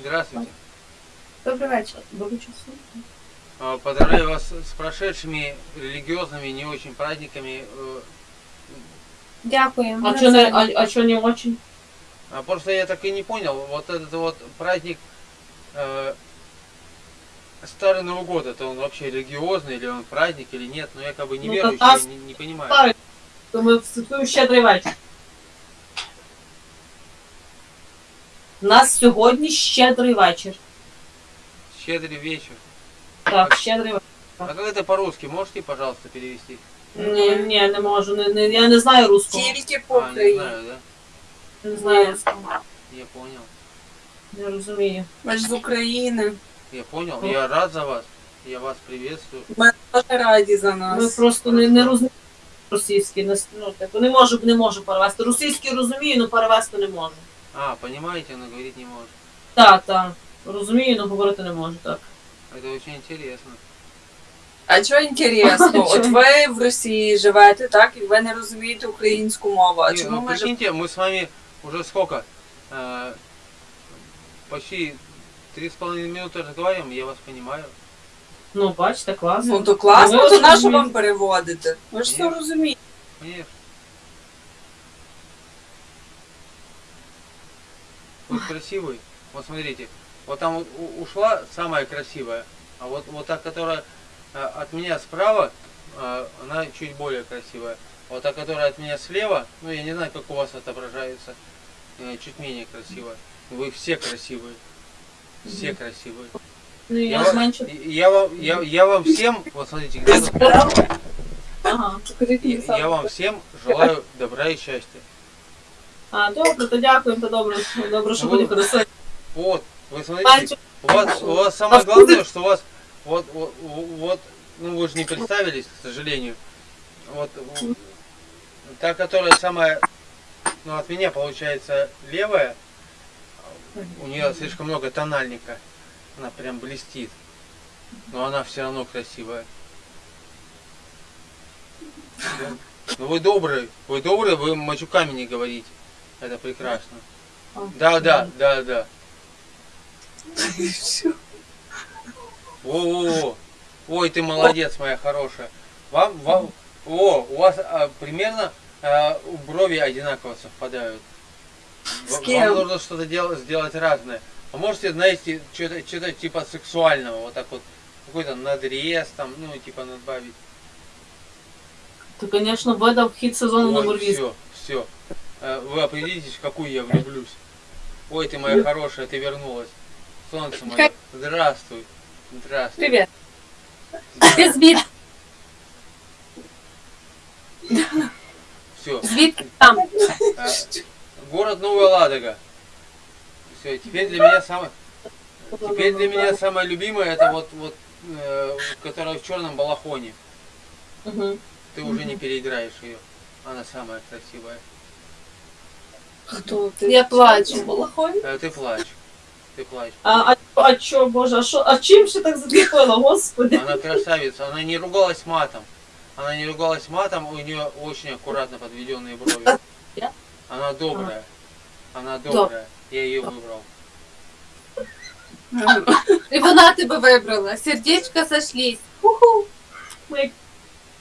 Здравствуйте. Добрий вечір. Добрий часу. А, Поздравляю вас с прошедшими религиозными не очень праздниками. Э, Дякую. А Ми что не, навзаєм. а, а чё не очень? А просто я так и не понял, вот этот вот праздник э, Старый Новый год, это он вообще религиозный, или он праздник, или нет, но я как бы не Ну, верующий, тогда я не, не понимаю. Старий, то ми святкуємо щедрий вечір. У нас сьогодні щедрий вечір. Щедрый вечер. Так, щедрий вечір. А как это по-русски, можете, пожалуйста, перевести? Ні, ні, не можу. Не, не, я не знаю русского. Тільки по А, не Україні. знаю, да? Не знаю русского. Я понял. Не розумію. Ми ж з України. Я понял. Я рад за вас. Я вас приветствую. Ми дуже раді за Ми нас. просто не, не розуміємо російський. Не, ну, типу, не можу, не можу перевести. Російський розумію, але перевести не можу. А, понимаете, но говорить не может. Так, так. Розумію, але говорити не можу, так. Это очень интересно. А чого інтересно? От ви в Росії живете, так, і ви не розумієте українську мову. А Не, чому ну, ми живемо? прикиньте, мы с вами уже сколько? Э, почти три с половиной минуты разговариваем, я вас понимаю. Ну, бачите, класно. Ну то класно, Ну, ви то на що розумієте. вам переводити? Ви ж все Ні. розумієте. Конечно. Вы красивый. Вот смотрите, вот там ушла самая красивая, а вот, вот та, которая э, от меня справа, э, она чуть более красивая. Вот та, которая от меня слева, ну я не знаю, как у вас отображается, э, чуть менее красивая. Вы все красивые. Все красивые. Ну, я, Я, вам- я, вам, я, я вам всем, вот смотрите, где Ага. я, я вам всем желаю добра и счастья. А, добре, то дякую, то добре. Добре, що Ну, буде хорошо. Вот, вы смотрите, у вас, у вас самое главное, что у вас, вот, вот, вот, ну вы же не представились, к сожалению. Вот, та, которая самая, ну от меня получается левая, у нее слишком много тональника, она прям блестит, но она все равно красивая. Да. Ну вы добрый, вы добрый, вы мачуками не говорите, это прекрасно. Да, да, да, да. О, ой, ты молодец, моя хорошая. Вам, вам, о, у вас а, примерно а, брови одинаково совпадают. С Вам кем? нужно что-то дел- сделать разное. А можете, знаете, что-то что типа сексуального, вот так вот, какой-то надрез там, ну, типа надбавить. То, звісно, видав хід сезону номер 8. все, все. Вы определитесь, в какую я влюблюсь. Ой, ты моя хорошая, ты вернулась. Солнце мое, здравствуй. Здравствуй. Привіт. Ти звід... Все. звідки там? город Новая Ладога. Все, теперь для меня самое, теперь для меня самое любимое это вот вот, э, которая в черном балахоне. Угу. Ты уже не переиграешь ее. Она самая красивая. Хто ти? Я плачу. Балахонь? Э, ты плачь. Ты плачь. А, а, а чо, боже, а, що, а чим ще так зацепило, господи? Она красавица. Она не ругалась матом. Она не ругалась матом, у нее очень аккуратно подведенные брови. Я? Она добрая. Она добрая. Я ее выбрал. І вона тебе вибрала. Сердечка сошлись. Ми як